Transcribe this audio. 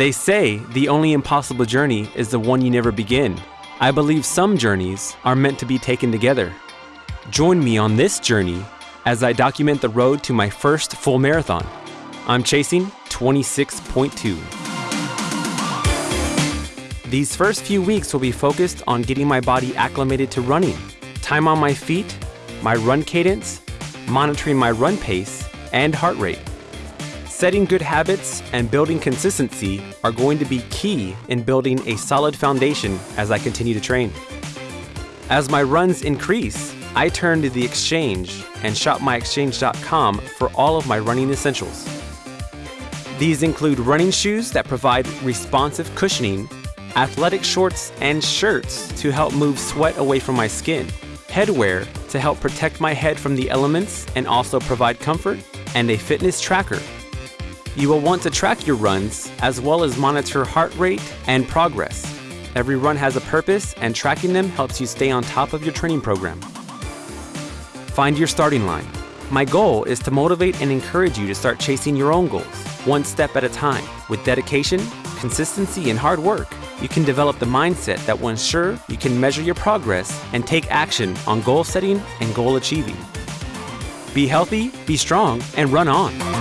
They say the only impossible journey is the one you never begin. I believe some journeys are meant to be taken together. Join me on this journey as I document the road to my first full marathon. I'm chasing 26.2. These first few weeks will be focused on getting my body acclimated to running, time on my feet, my run cadence, monitoring my run pace, and heart rate. Setting good habits and building consistency are going to be key in building a solid foundation as I continue to train. As my runs increase, I turn to the exchange and shopmyexchange.com for all of my running essentials. These include running shoes that provide responsive cushioning, athletic shorts and shirts to help move sweat away from my skin, headwear to help protect my head from the elements and also provide comfort, and a fitness tracker. You will want to track your runs as well as monitor heart rate and progress. Every run has a purpose, and tracking them helps you stay on top of your training program. Find your starting line. My goal is to motivate and encourage you to start chasing your own goals, one step at a time. With dedication, consistency, and hard work, you can develop the mindset that will ensure you can measure your progress and take action on goal setting and goal achieving. Be healthy, be strong, and run on.